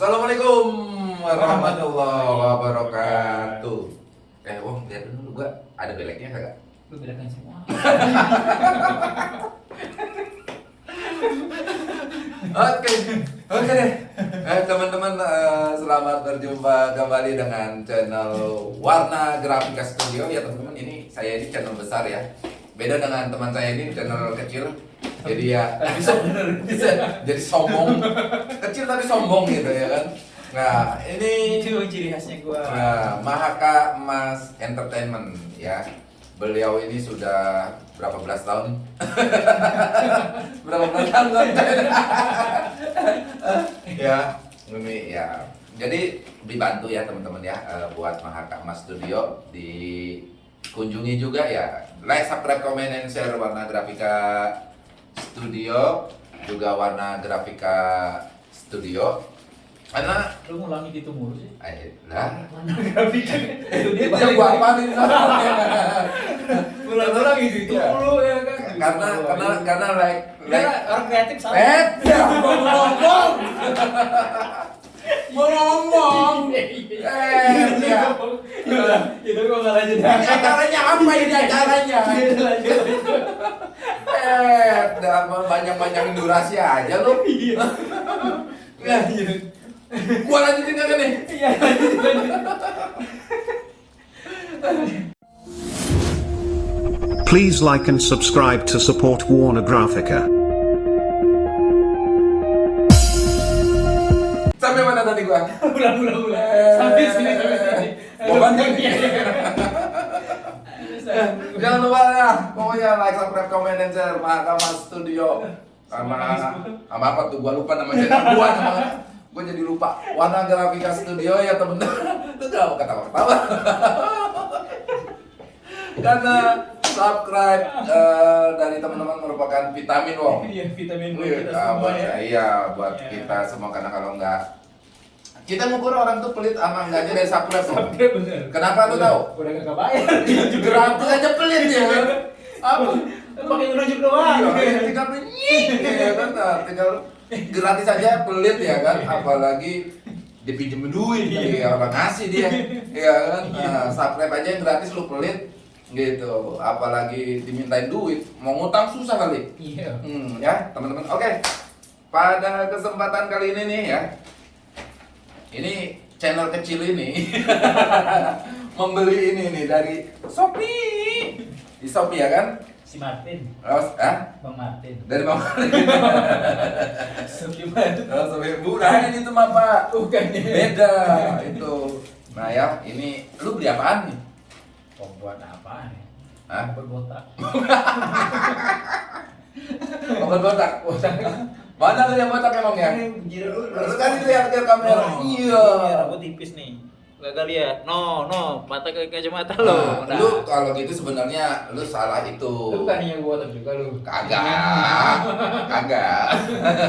Assalamualaikum warahmatullahi wabarakatuh. Eh, Wong, lihat dulu gua ada beleknya kagak? Lu bedakan semua. Oke, oke deh. Eh, teman-teman, eh, selamat berjumpa kembali dengan channel Warna Grafika Studio ya teman-teman. Ini saya ini channel besar ya. Beda dengan teman saya ini channel kecil. Jadi ya bisa bisa jadi sombong. Kecil tapi sombong gitu ya kan. Nah, ini Itu ciri khasnya gua. Nah, Mahaka Mas Entertainment ya. Beliau ini sudah berapa belas tahun? berapa belas tahun? ya, ini ya. Jadi dibantu ya teman-teman ya eh, buat Mahaka Mas Studio dikunjungi juga ya. Like, subscribe, comment, and share warna grafika studio juga warna grafika studio karena Lu ngulangi gitu mulu sih. eh, lah Mana grafika? Itu dia itu yang gua apalin Ulang-ulang gitu itu Iya. mulu ya kan. karena karena karena like Dia like orang kreatif salah. eh ya ngomong mau ngomong Iya, eh ya Iya, itu gua nggak lanjut. acaranya apa ini acaranya Iya, lanjut. eh udah banyak banyak durasi aja lu Iya. Eh, gua lanjutin kagak nih Iya, lanjut, lanjut. Please like and subscribe to support Warner Graphica. Tadi gua Ulang, ulang, ulang. Eh. Sampai sini, sampai sini. Gua bantuin. Iya, iya. Jangan lupa ya, pokoknya like, subscribe, comment, dan share Mahakama Studio sama sama apa tuh gua lupa nama channel gua nama gua jadi lupa Warna Grafika Studio ya temen-temen lu mau ketawa-ketawa karena subscribe eh, dari teman-teman merupakan vitamin wong Iya, vitamin buat Iya, kita semua buat, ya. iya buat Iya. kita semua karena kalau enggak kita ngukur orang tuh pelit sama enggaknya dari subscribe loh. Oke, bener. Kenapa lu tahu? Udah gak kebayar. Gratis aja pelit ya. Apa? Pakai nunjuk doang. Iya, tinggal nying, ya kan, nah, tinggal gratis aja pelit ya kan, apalagi dipinjemin duit ya orang ngasih dia, ya kan, nah, subscribe aja yang gratis lu pelit gitu, apalagi dimintain duit, mau ngutang susah kali, Iya. hmm, ya teman-teman, oke, pada kesempatan kali ini nih ya, ini channel kecil ini membeli ini nih dari Shopee, di Shopee ya kan, Si Martin, Terus, ah? Bang Martin. Dari Bang Gimana? Oh, sampai bukan itu mah Pak. Bukan ya. Beda itu. Nah ya, ini lu beli apaan nih? Oh, buat apa nih? Hah? Buat botak. Obat botak. Mana lu yang botak emang ya? Lu kan lihat ke kamera. Oh, Iya. Rambut tipis nih. Gagal lihat. No, no, mata ke kacamata lo. Nah, lu kalau gitu sebenarnya lu salah itu. Lu bukan yang botak juga lu. Kagak. Kagak.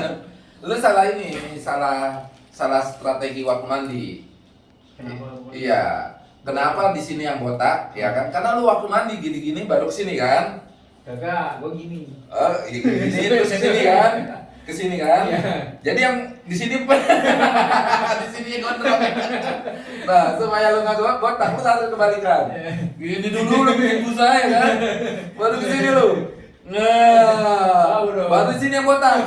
lu salah ini, salah salah strategi waktu mandi. Kenapa? Iya. Kenapa di sini yang botak? Ya kan? Karena lu waktu mandi gini-gini baru ke sini kan? Kagak, gua gini. Oh, iya, ke sini terus sini kan? Ke sini kan? Iya. Jadi yang di sini di sini gondrong. Nah, supaya lu nggak gua botak lu harus kebalikan. Gini dulu lu bikin busa ya kan? Baru ke sini lu. Nah, baru sini yang botak.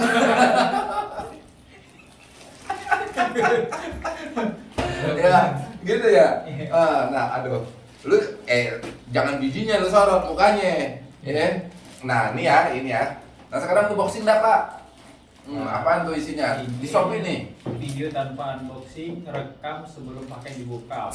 ya, gitu ya. Ah, nah, aduh. Lu eh jangan bijinya lu sorot mukanya. Ya. Nah, ini ya, ini ya. Nah, sekarang unboxing dah, Pak. Hmm, apaan tuh isinya? Di Shopee nih. Video tanpa unboxing, rekam sebelum pakai dibuka.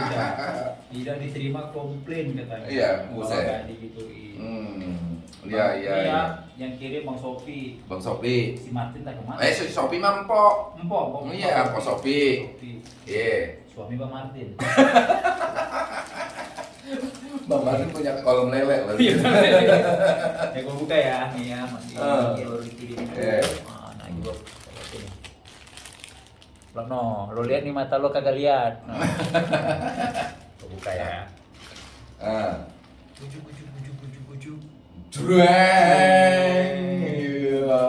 Tidak diterima komplain katanya. Iya, buset. digituin. Hmm. Iya, iya, Ini iya. ya, Yang kirim Bang Sofi. Bang Shopee. Si Martin tak ke mana? Eh, si Shopee mah empok. Empok. Iya, Sofi. Sofi. Iya. Suami Bang Martin. Bang Martin punya kolom lele loh. Iya, ya gua buka ya, nih ya masih baru dikirim. Iya. Ah, Nah, gua ini. Lo no, lo lihat nih mata lo kagak lihat. Nah. Gua buka ya. Ah. Bujuk bujuk bujuk bujuk bujuk. Jreng. Iya.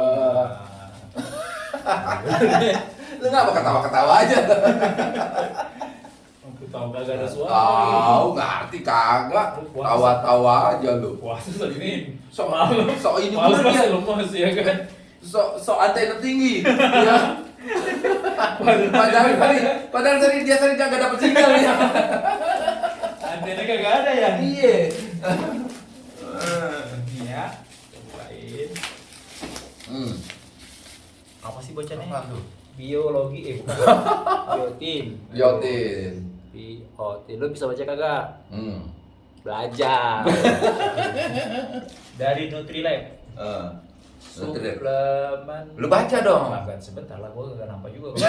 Lu mau ketawa-ketawa aja. Tahu kagak ada suara. Tahu ngerti kagak. Tawa-tawa aja lu. Puasa tadi ini. Sok Malam. sok ini Malam bener ya. masih lemas ya kan. Sok sok antena tinggi. Ya. Padahal tadi, padahal tadi dia sering kagak dapet sinyal ya. Antena kagak ada ya. Iya. Iya. Cobain. Hmm. Apa sih bacanya? Apa tuh? Biologi eh bukan. Biotin. Biotin. Biotin. Lu bisa baca kagak? Hmm. Belajar. Dari. Eh. Nutrilab. Suplemen. Lu baca dong. Makan sebentar lah, gua gak nampak juga.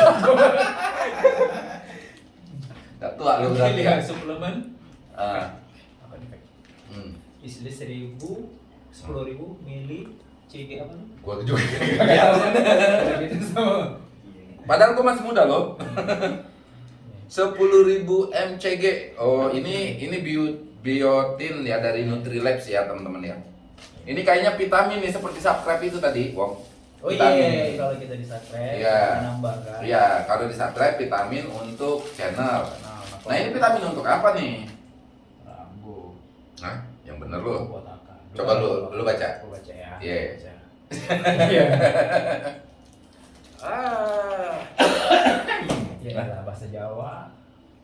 Gak tua lu berarti. Lihat suplemen. Ah. Apa nih? Hmm. Isi seribu, sepuluh ribu mili CG apa? Gua juga. Iya, gitu sama. Padahal gua masih muda loh. 10.000 mcg. Oh, ini ini bio, biotin ya dari Nutrilabs ya, teman-teman ya. Ini kayaknya vitamin nih seperti subscribe itu tadi, Wong. Oh Vitamin. iya, kalau kita di subscribe, Iya. kita nambah kan. Iya, kalau di subscribe vitamin untuk channel. Nah, Nah, ini vitamin untuk apa nih? Rambu. Nah, yang bener lu. Apa? Coba lu- lu baca. Gua baca ya. Iya. Iya. ah. Ya lah, bahasa Jawa.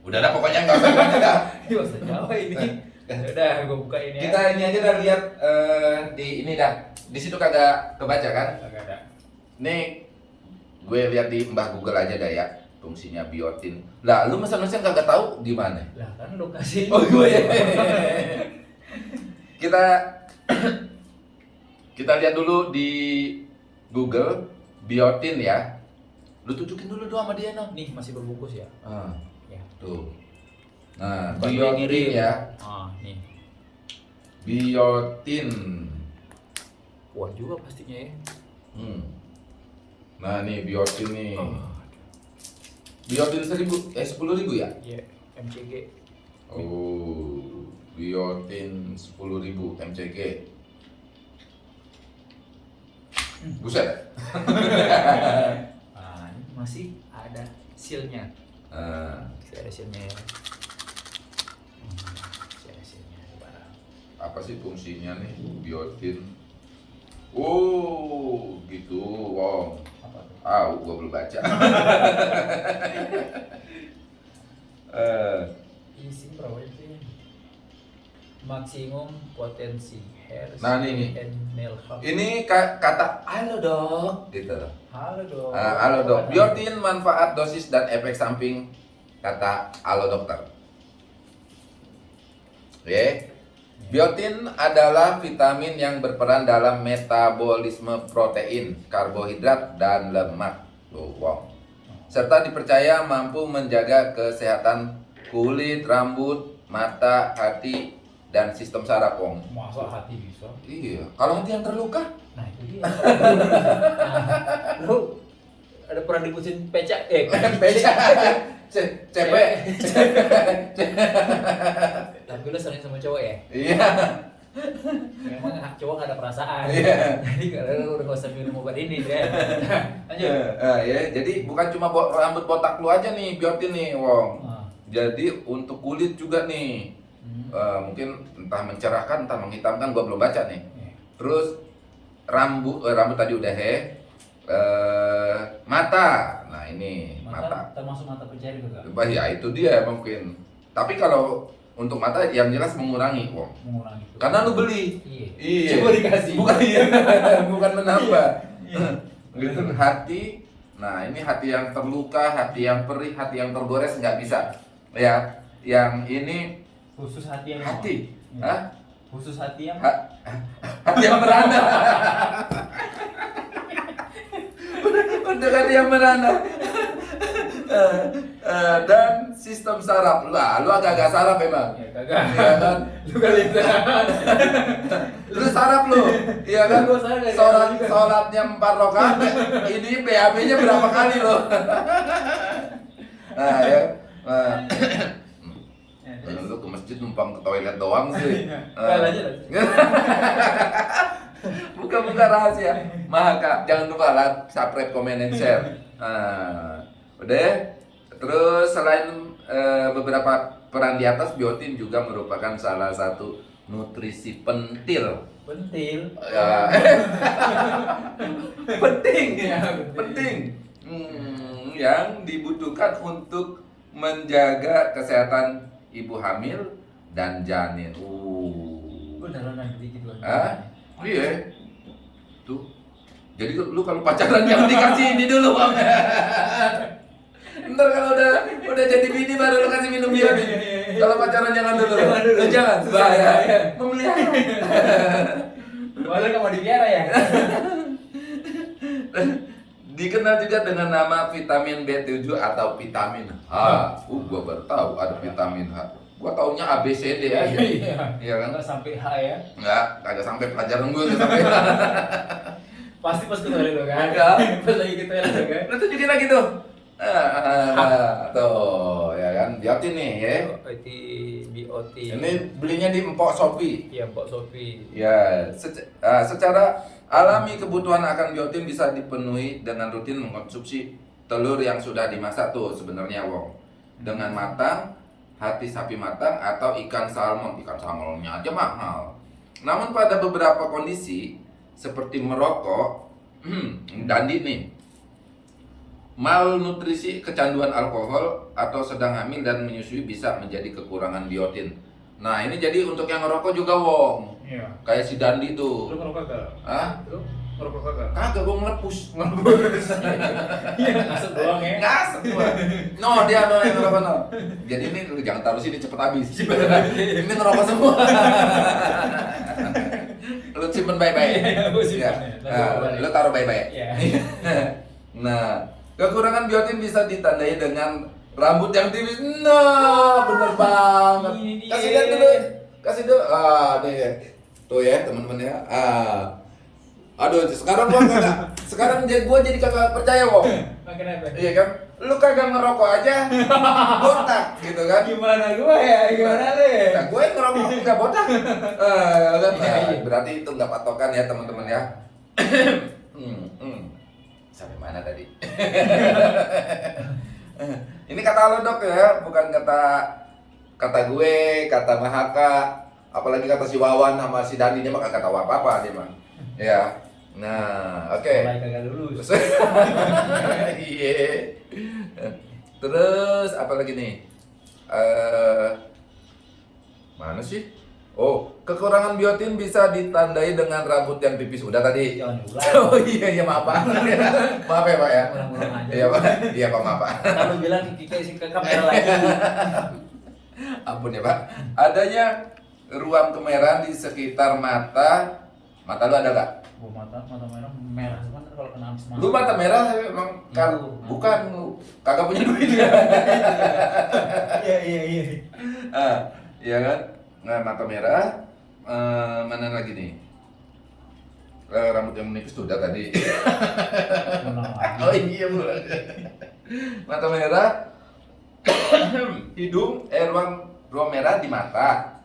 Udah dah pokoknya nggak usah baca dah. Ini bahasa Jawa ini. Udah, gua buka ini ya. Kita ini aja dah lihat eh, di ini dah. Di situ kagak kebaca kan? Kagak ada. Nih, gue lihat di Mbah Google aja dah ya fungsinya biotin. Lah, lu mesen-mesen kagak tahu gimana? Lah kan lu kasih. Oh gue ya. kita kita lihat dulu di Google biotin ya. Lu tunjukin dulu doang sama dia no. Nih masih berbungkus ya. Ah, Ya. tuh. Nah, Bukan biotin ngirim. ya. Ah, nih. Biotin. Kuat juga pastinya ya. Hmm. Nah, nih biotin nih. Oh. Biotin seribu, eh sepuluh ribu ya? Iya, MCG. Oh, biotin 10.000 mcg. Buset. Masih ada sealnya. Nah, Masih ada sealnya ya. Hmm, Masih ada sealnya di barang. apa sih fungsinya nih biotin? Oh, gitu. Wow. Ah, gua belum baca. Eh, Isi? Maksimum potensi Nah, ini ini ka- kata halo dok, gitu. Halo dong. Ah, halo dok. Biotin manfaat dosis dan efek samping kata halo dokter. Oke. Biotin adalah vitamin yang berperan dalam metabolisme protein, karbohidrat, dan lemak. Tuh, wow. Serta dipercaya mampu menjaga kesehatan kulit, rambut, mata, hati, dan sistem saraf, Wong. Masa hati bisa? Iya, kalau hati yang terluka, Nah itu dia. nah, lu ada pernah diputusin pecah? Eh, beca, Ce- cepet. Tapi lu sering sama cowok ya? Iya. Memang cowok gak ada perasaan. Iya. Jadi kalau lu udah gak usah minum obat ini ya. Lanjut. Eh, eh, ya, jadi bukan cuma rambut botak lu aja nih biotin nih, Wong. Ah. Jadi untuk kulit juga nih, Hmm. Eh, mungkin entah mencerahkan, entah menghitamkan, gua belum baca nih. Iya. Terus rambut, eh, rambut tadi udah he, eh, mata, nah ini Mata, mata. termasuk mata pencari juga. Bah, ya itu dia mungkin. Tapi kalau untuk mata yang jelas mengurangi, Wong. Mengurangi. Karena lu beli. Iya. Iya. Coba dikasih. Bukan iya, bukan menambah. Iya. gitu hati. Nah ini hati yang terluka, hati yang perih, hati yang tergores nggak bisa. Ya, yang ini Khusus hati yang hati. Hah? Khusus hati yang Ha- hati yang merana. Untuk hati yang merana. Eh, eh, dan sistem saraf lah, lu agak-agak saraf emang. Ya kagak. Iya kan? Lu kali. Lu saraf lu, iya kan? Ya. Sholat, sholatnya empat rakaat, ini BAB-nya berapa kali lo? Nah ya, nah, Ya, terus. lu ke masjid numpang ke toilet doang sih. Lanjut, lanjut. Buka-buka rahasia. Maka jangan lupa like, subscribe, komen, and share. Nah, Udah. Terus selain eh, beberapa peran di atas, biotin juga merupakan salah satu nutrisi pentil. Pentil. Ya. penting, Ya, penting. Hmm, yang dibutuhkan untuk menjaga kesehatan ibu hamil dan janin. Uh. Naik dikit loh. Hah? Iya. Tuh. Jadi lu kalau pacaran jangan dikasih ini dulu, Bang. Ntar kalau udah udah jadi bini baru lu kasih minum biotin. Kalau pacaran jangan dulu. Jangan dulu. Eh, Jangan, bahaya. Memelihara. Walau nggak mau dipiara ya. Dikenal juga dengan nama vitamin B7 atau vitamin H. Uh, gua baru tahu ada vitamin H. Gua taunya A B C D aja. Iya. Iya kan? Nggak sampai H ya. Enggak, kagak sampai pelajaran gua nggak sampai. Pasti pas ke toilet lo kan. Iya. Pas lagi ke toilet lo kan. Lu tunjukin lagi tuh. Ah, tuh, ya kan? Biotin nih ya. BOT. Ini belinya di Empok Shopee. Iya, Mbak Sofi. Ya, sece- ah, secara alami kebutuhan akan biotin bisa dipenuhi dengan rutin mengkonsumsi telur yang sudah dimasak tuh sebenarnya Wong. Dengan matang, hati sapi matang atau ikan salmon. Ikan salmonnya aja mahal. Namun pada beberapa kondisi seperti merokok, dandi nih, malnutrisi, kecanduan alkohol atau sedang hamil dan menyusui bisa menjadi kekurangan biotin. Nah ini jadi untuk yang ngerokok juga Wong. Iya. Kayak si Dandi tuh. Lu ngerokok kagak? Hah? Lu ngerokok kagak? Kagak gue ngelepus. Iya, ngasep doang ya. Ngasep gua. No, dia no yang ngerokok no. Jadi ini lu jangan taruh sini cepet habis. ini ngerokok semua. lu simpen baik-baik. Iya, gua simpen Ya. ya. Nah, gua lu taruh baik-baik. Iya. nah, kekurangan biotin bisa ditandai dengan rambut yang tipis. Nah, bener banget. Kasih lihat dulu. Kasih dulu. Ah, nih. Tuh ya, teman-teman ya. Ah. Aduh, sekarang gua kagak sekarang jadi gua jadi kagak percaya, Wong. Kenapa? Iya kan? Lu kagak ngerokok aja botak gitu kan? Gimana gua ya? Gimana deh? Nah, gue ngerokok nggak botak. Eh, kan? Iya, Nah, berarti itu nggak patokan ya teman-teman ya. hmm, hmm. Sampai mana tadi? Ini kata lo dok ya, bukan kata kata gue, kata Mahaka, apalagi kata si Wawan sama si Dani dia mah kagak tahu apa-apa dia mah. Ya. Nah, oke. Mulai kagak lulus. Iya. Terus apa lagi nih? Eh mana sih? Oh, kekurangan biotin bisa ditandai dengan rambut yang tipis. Udah tadi. Oh iya iya maaf Pak. maaf ya Pak ya. Iya Pak. Iya Pak maaf Pak. Kalau bilang kita isi ke kamera lagi. Ampun ya Pak. Adanya ruam kemerahan di sekitar mata. Mata lu ada gak? Gua mata mata merah merah ntar kalau kena asma. Lu mata merah emang kan Lu. bukan lu kagak punya duit. Iya iya iya. ah, iya kan? Nah, mata merah. Eh, mana lagi nih? Eh, rambut yang menipis tuh udah tadi. Oh iya bu. mata merah. hidung, eh ruang ruang merah di mata,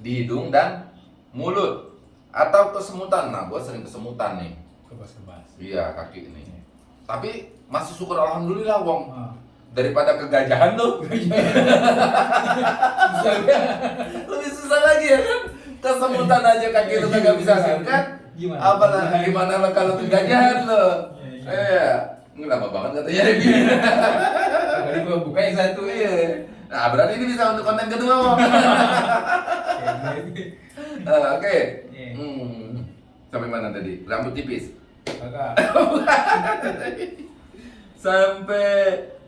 di hidung dan mulut atau kesemutan. Nah, gua sering kesemutan nih. Kebas-kebas. Iya kaki ini. Tapi masih syukur alhamdulillah Wong. Ah. Daripada kegajahan tuh. Lebih susah lagi ya kan? Kesemutan aja kaki lu kagak bisa singkat. Gimana? Apalagi gimana lo kalau kegajahan lo? Iya, iya. Iya. Ini lama banget katanya. Tadi gua buka yang satu ya. Iya. Nah, berarti ini bisa untuk konten kedua, Wong. Eh, Oke. Iya. Hmm. Sampai mana tadi? Rambut tipis. Sampai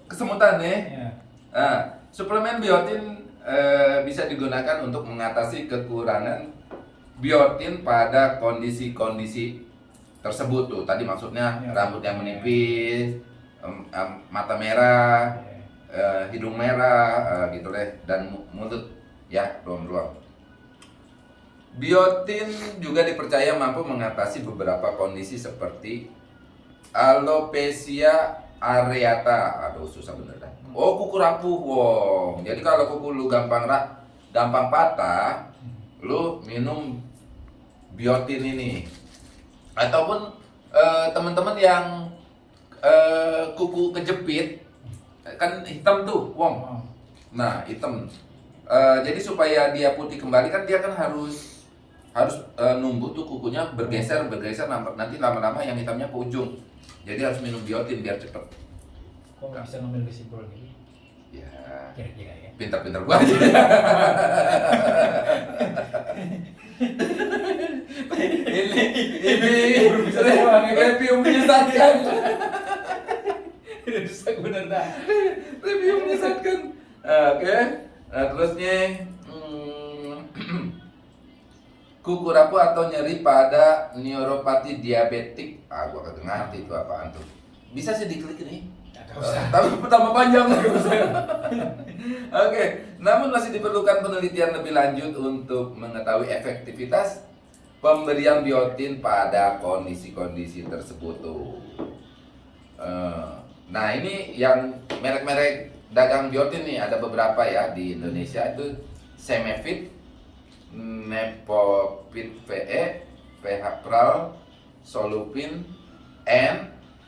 kesemutan ya. Iya. Nah, suplemen biotin eh, bisa digunakan untuk mengatasi kekurangan biotin pada kondisi-kondisi tersebut tuh. Tadi maksudnya Ya. rambut yang menipis, mata merah, eh, hidung merah, eh, gitu deh, dan mu- mulut ya ruam-ruam. Biotin juga dipercaya mampu mengatasi beberapa kondisi seperti alopecia areata. Aduh susah bener dah. Oh kuku rapuh, wong. Jadi kalau kuku lu gampang rak, gampang patah, lu minum biotin ini. Ataupun eh, teman-teman yang eh, kuku kejepit, kan hitam tuh, Wong. Oh. Nah, hitam. Eh, jadi supaya dia putih kembali kan dia kan harus harus eh, numbuh tuh kukunya bergeser bergeser nanti lama-lama yang hitamnya ke ujung. Jadi harus minum biotin biar cepet. Kok bisa ngambil kesimpulan gitu? Ya, Kira-kira ya. pintar-pintar gua aja. ini ini review menyesatkan. Rusak bener dah. review menyesatkan. Oke, nah, terusnya hmm, kuku rapuh atau nyeri pada neuropati diabetik. Ah, gua kagak ngerti itu apaan tuh. Bisa sih diklik ini. Gak usah. Tapi pertama panjang Oke, namun masih diperlukan penelitian lebih lanjut untuk mengetahui efektivitas pemberian biotin pada kondisi-kondisi tersebut tuh. Eh, Nah ini yang merek-merek dagang biotin nih ada beberapa ya di Indonesia itu Semefit, Nepopit VE, PH Pral, Solupin, N,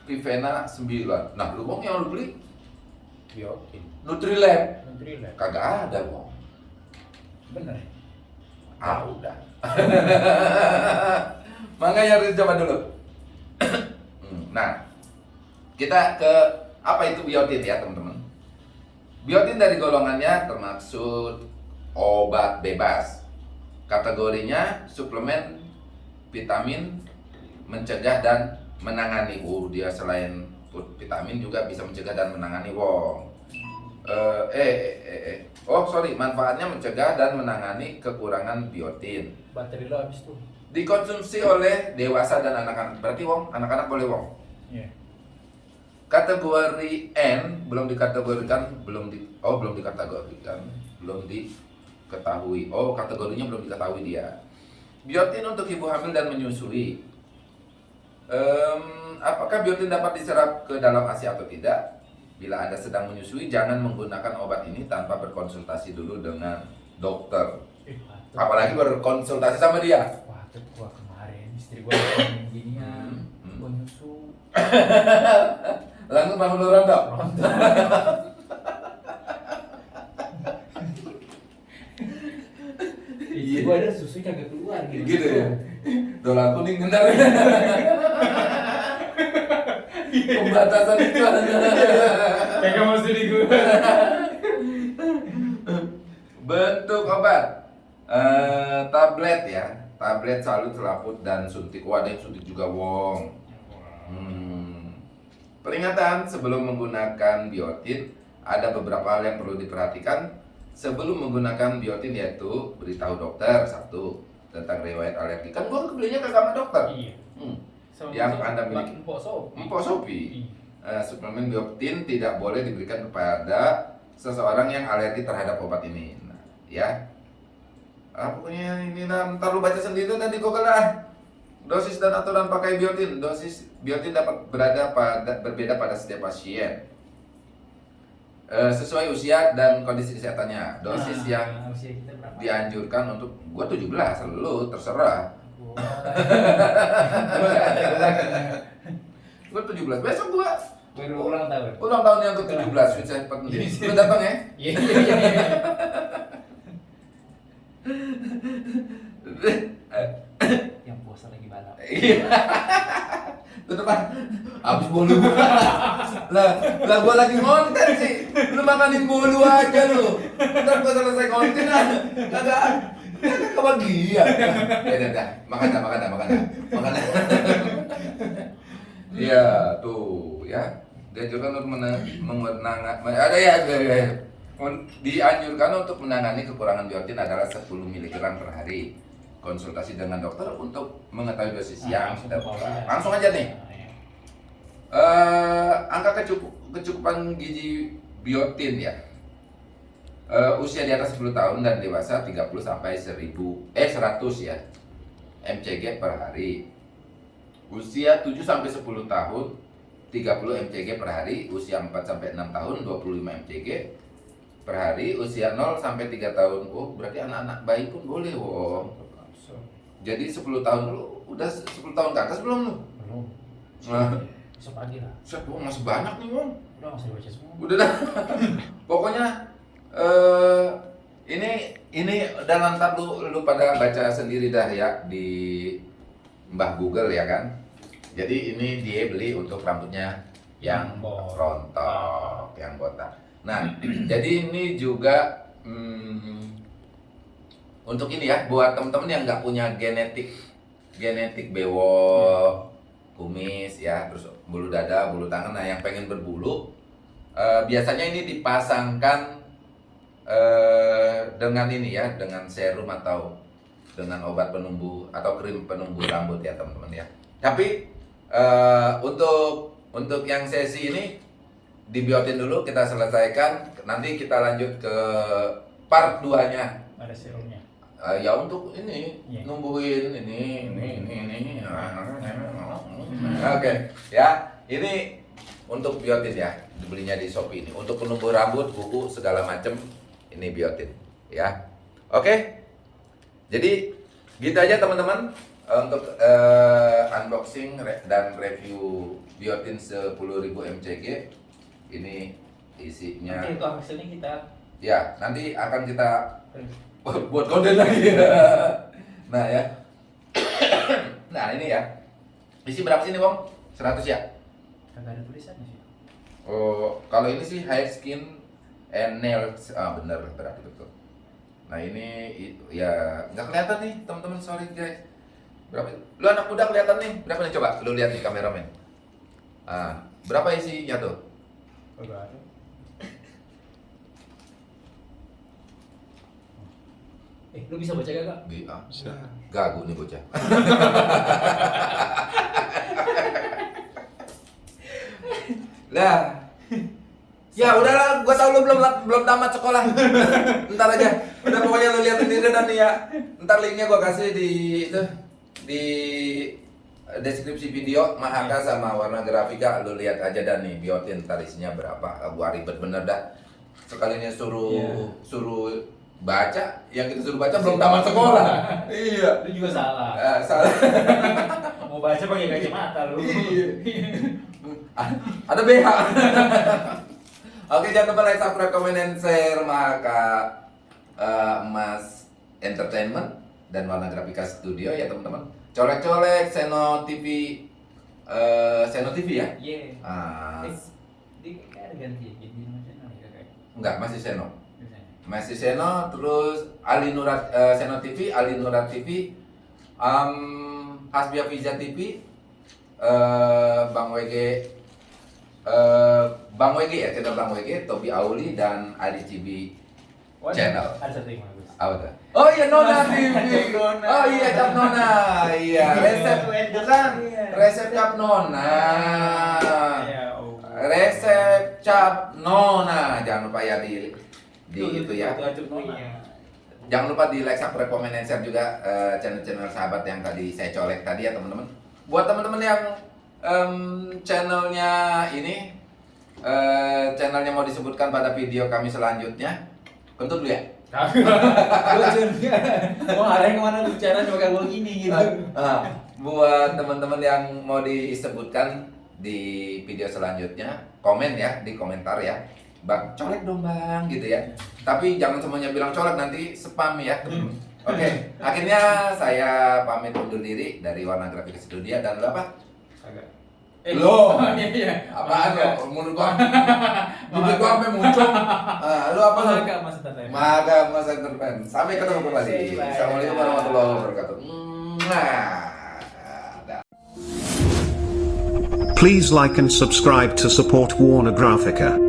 Vivena 9. Nah lu Wong yang lu beli Biotin. Nutrilab Menteri lah. kagak ada Wong. Bener. Ah udah. Makanya harus coba dulu. Hmm, nah, kita ke apa itu biotin ya teman-teman. Biotin dari golongannya termaksud obat bebas. Kategorinya suplemen vitamin mencegah dan menangani. Uh, dia selain vitamin juga bisa mencegah dan menangani wong. Eh, eh, eh, eh. Oh sorry, manfaatnya mencegah dan menangani kekurangan biotin. Baterai lo habis tuh. Dikonsumsi oleh dewasa dan anak-anak. Berarti wong, anak-anak boleh wong. Iya. Kategori N belum dikategorikan, belum di, oh belum dikategorikan, belum diketahui. Oh kategorinya belum diketahui dia. Biotin untuk ibu hamil dan menyusui. Em, apakah biotin dapat diserap ke dalam ASI atau tidak? Bila Anda sedang menyusui, jangan menggunakan obat ini tanpa berkonsultasi dulu dengan dokter. Eh. Apalagi berkonsultasi sama dia. Gua kemarin istri gua ngomong ginian. Hmm, hmm. Nyusu. Langsung bangun lu rontok. Istri gua ada susu kagak keluar gitu. Gitu ya. Dolar kuning bener. Pembatasan itu. Kagak mesti di gua. Bentuk obat. Eh, tablet ya. Tablet selalu selaput dan suntik. Wah, ada yang suntik juga wong. Hmm. Peringatan sebelum menggunakan biotin ada beberapa hal yang perlu diperhatikan sebelum menggunakan biotin yaitu beritahu dokter satu tentang riwayat alergi. Kan gua belinya ke kamar dokter. Iya. Hmm. Sama Yang sama Anda miliki. Empok sop. Empok Sopi. Iya. Eh, suplemen biotin tidak boleh diberikan kepada seseorang yang alergi terhadap obat ini. Nah, ya. Ah, pokoknya ini nah, ntar lu baca sendiri dan di Google lah. Dosis dan aturan pakai biotin. Dosis biotin dapat berada pada berbeda pada setiap pasien. Eh, sesuai usia dan kondisi kesehatannya. Dosis Nah, yang dianjurkan untuk gua 17, lu terserah. Gua- Gua nggak ada, gua nggak. Gua 17. Besok gua Baru ulang tahun. ulang tahun yang ke-17 Sweet Seven Lu datang ya? Iya iya iya. iya. Yang puasa lagi balap. Iya. Depan habis bolu lah, lah gua lagi ngonten sih. Lu makanin bolu aja lu. Ntar gua selesai konten ah. Kagak kagak kebagian. Ya udah dah, makan dah, makan dah, makan dah. Makan dah. Iya, tuh ya. Dianjurkan untuk menangani ada ya, ada ya. Dianjurkan untuk menangani kekurangan biotin adalah 10 mg per hari. Konsultasi dengan dokter untuk mengetahui dosis yang langsung sudah ya. Langsung aja nih. Nah, iya. Eh, angka kecukup, kecukupan gizi biotin ya. Eh, usia di atas 10 tahun dan dewasa 30 sampai 1000 eh 100 ya. mcg per hari. Usia 7 sampai 10 tahun 30 mcg per hari, usia 4 sampai 6 tahun 25 mcg per hari, usia 0 sampai 3 tahun. Oh, berarti anak-anak bayi pun boleh, Wong. Jadi 10 tahun lu udah 10 tahun ke atas belum lu? belum. Nah, besok pagi lah Set, Bang, masih banyak nih bang. udah masih baca semua Udah dah. Pokoknya eh ini ini dan ntar lu lu pada baca sendiri dah ya di Mbah Google ya kan. Jadi ini dia beli untuk rambutnya yang rontok, yang botak. Nah, jadi ini juga hmm, untuk ini ya buat temen-temen yang nggak punya genetik genetik bewok, kumis ya, terus bulu dada, bulu tangan, nah yang pengen berbulu eh, biasanya ini dipasangkan eh, dengan ini ya, dengan serum atau dengan obat penumbuh atau krim penumbuh rambut ya teman-teman ya. Tapi eh, untuk untuk yang sesi ini dibiotin dulu kita selesaikan, nanti kita lanjut ke part 2-nya. ada serumnya Eh, ya untuk ini Iya. numbuhin ini ini ini ini oke ya ini untuk biotin ya dibelinya di shopee ini. Untuk penumbuh rambut kuku segala macem ini biotin ya. Oke jadi gitu aja teman-teman. Eh, untuk eh, unboxing dan review biotin 10.000 mcg ini isinya nanti itu hasilnya kita ya nanti akan kita buat konten lagi. nah ya. nah ini ya. Isi berapa sih ini Bang? 100 ya? kagak ada tulisannya sih Oh, kalau ini sih hair skin and nails. Ah bener berarti betul. Nah ini ya nggak kelihatan nih teman-teman sorry guys. Berapa? Lu anak muda kelihatan nih. Berapa nih coba? Lu lihat nih kameramen. Ah, berapa isinya tuh? kagak ada eh lu bisa baca kagak Bi- ah, Gagu nih bocah. Lah. Ya udahlah, gua tau lu belum belum tamat sekolah. Ntar aja. Udah pokoknya lu lihat sendiri dan nih ya. Ntar linknya gua kasih di itu di deskripsi video Mahaka sama warna grafika lu lihat aja dan nih biotin ntar isinya berapa gua ribet bener dah sekalinya suruh Iya. suruh baca yang kita suruh baca belum tamat sekolah iya lu juga salah Eh, salah mau baca pakai kacamata lu Iya. Ada BH. Oke, jangan lupa like, subscribe, komen, dan share maka eh, Mas Entertainment dan Warna Grafika Studio ya teman-teman. Colek-colek Seno TV eh, Seno TV ya? iya Ah, eh kayak ada ganti enggak, masih Seno. Masih Seno, terus Ali Nurat eh, Seno TV, Ali Nurat TV, um, Hasbia Vija TV, eh, Bang WG, eh, Bang WG ya, channel Bang WG, Tobi Auli dan Adi Cibi Channel. Apa? Oh iya Nona TV. Oh iya Cap Nona. Iya, resep bukan Iya. resep Cap Nona. Iya, oh. Resep Cap Nona. Jangan lupa ya di di itu ya. Itu Nona. Jangan lupa di like, subscribe, komen, dan share juga eh, channel-channel sahabat yang tadi saya colek tadi ya teman-teman. Buat teman-teman yang em, channelnya ini, eh, channelnya mau disebutkan pada video kami selanjutnya, kentut dulu ya. Mau arah ke mana lu bicara coba kayak gua gini gitu. Ah, buat teman-teman yang mau disebutkan di video selanjutnya, komen ya di komentar ya. Bang, colek dong bang, gitu ya. Tapi jangan semuanya bilang colek nanti spam ya. Oke, akhirnya saya pamit undur diri dari Warna Grafik Studio dan lu apa? Kagak. Lo. Iya iya. Apaan Kagak. lo? Mulut gua, bibir gua sampai muncul. Ah, lu apa lo? Kagak Mas Tata. Maga Mas Entertain. Sampai ketemu kembali. Assalamualaikum warahmatullahi wabarakatuh. Please like and subscribe to support Warner Graphica.